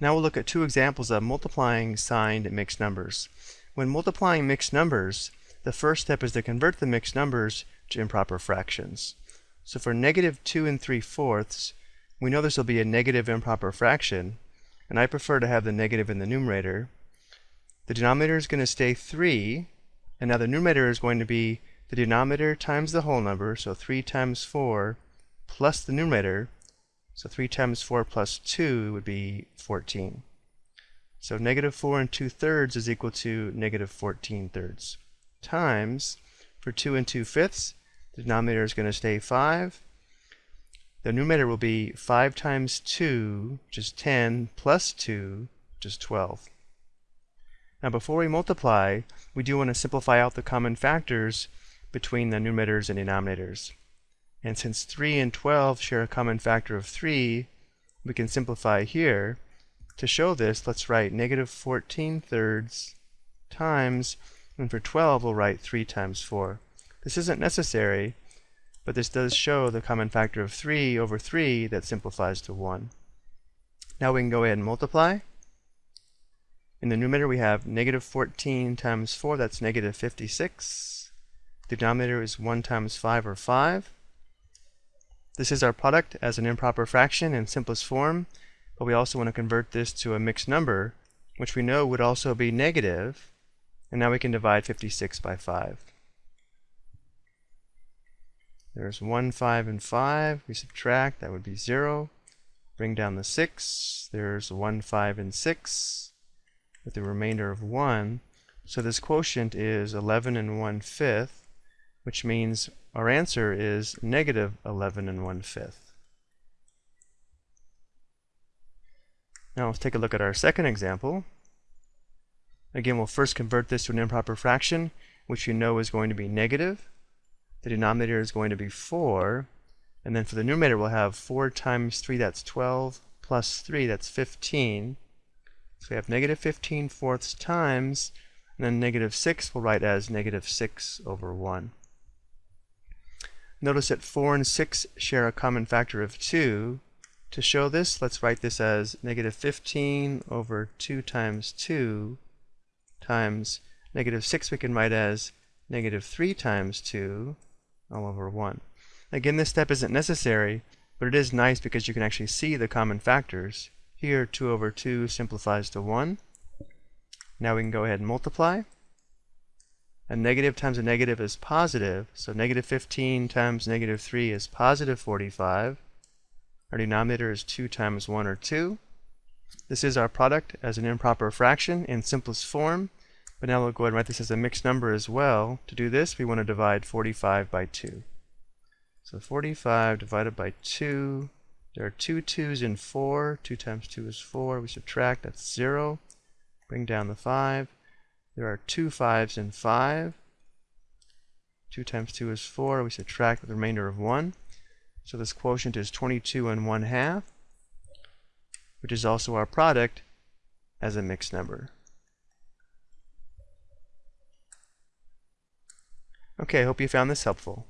Now we'll look at two examples of multiplying signed mixed numbers. When multiplying mixed numbers, the first step is to convert the mixed numbers to improper fractions. So for negative 2 and 3 fourths, we know this will be a negative improper fraction, and I prefer to have the negative in the numerator. The denominator is going to stay 3, and now the numerator is going to be the denominator times the whole number, so 3 times 4 plus the numerator, so 3 times 4 plus 2 would be 14. So negative 4 and 2 thirds is equal to negative 14 thirds. Times, for 2 and 2 fifths, the denominator is going to stay 5. The numerator will be 5 times 2, which is 10, plus 2, which is 12. Now before we multiply, we do want to simplify out the common factors between the numerators and denominators. And since 3 and 12 share a common factor of 3, we can simplify here. To show this, let's write negative 14 thirds times, and for 12 we'll write 3 times 4. This isn't necessary, but this does show the common factor of 3 over 3 that simplifies to 1. Now we can go ahead and multiply. In the numerator we have negative 14 times 4, that's negative 56. The denominator is 1 times 5 or 5. This is our product as an improper fraction in simplest form, but we also want to convert this to a mixed number, which we know would also be negative, and now we can divide 56 by 5. There's 1, 5, and 5. We subtract, that would be 0. Bring down the 6. There's 1, 5, and 6 with the remainder of 1. So this quotient is 11 and 1 fifth which means our answer is negative 11 and 1 fifth. Now let's take a look at our second example. Again, we'll first convert this to an improper fraction, which you know is going to be negative. The denominator is going to be 4. And then for the numerator, we'll have 4 times 3, that's 12, plus 3, that's 15. So we have negative 15 fourths times, and then negative 6 we'll write as negative 6 over 1. Notice that 4 and 6 share a common factor of 2. To show this, let's write this as negative 15 over 2 times 2 times negative 6 we can write as negative 3 times 2 all over 1. Again, this step isn't necessary, but it is nice because you can actually see the common factors. Here, 2 over 2 simplifies to 1. Now we can go ahead and multiply. A negative times a negative is positive, so negative 15 times negative 3 is positive 45. Our denominator is 2 times 1 or 2. This is our product as an improper fraction in simplest form, but now we'll go ahead and write this as a mixed number as well. To do this, we want to divide 45 by 2. So 45 divided by 2, there are two 2's in 4. 2 times 2 is 4. We subtract, that's 0. Bring down the 5. There are two fives in 5. 2 times 2 is 4. We subtract the remainder of 1. So this quotient is 22 and 1 half, which is also our product as a mixed number. Okay, I hope you found this helpful.